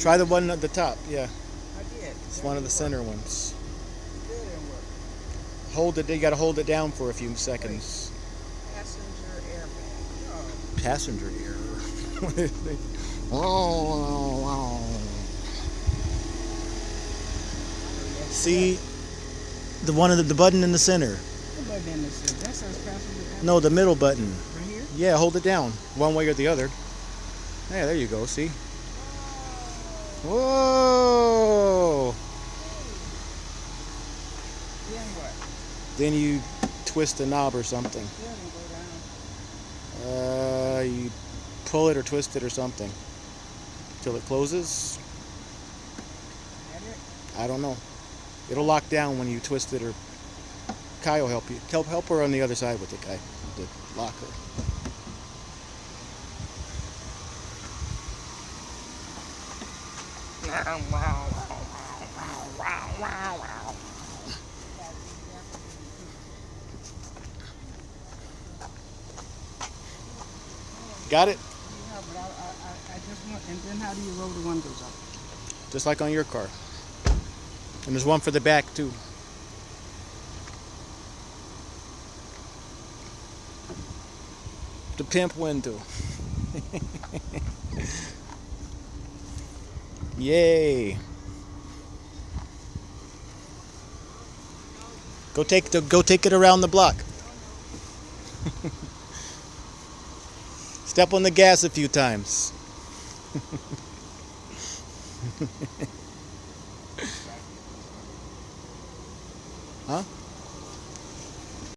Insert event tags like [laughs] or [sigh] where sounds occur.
Try the one at the top. Yeah, I did. it's one of the center ones. It didn't work. Hold it. You got to hold it down for a few seconds. Passenger airbag. Passenger error. oh, [laughs] [laughs] See, the one of the, the button in the center. The button in the center. That says passenger. No, the middle button. Right here? Yeah, hold it down, one way or the other. Yeah, there you go. See. Whoa! Then you twist the knob or something. Uh, you pull it or twist it or something till it closes. I don't know. It'll lock down when you twist it or Kai will help you. Help help her on the other side with it, Kai. The locker. Got it? Yeah, but I, I, I, just want, and then how do you roll the windows up? Just like on your car. And there's one for the back too. The pimp window. [laughs] Yay. Go take the go take it around the block. [laughs] Step on the gas a few times. [laughs] Huh?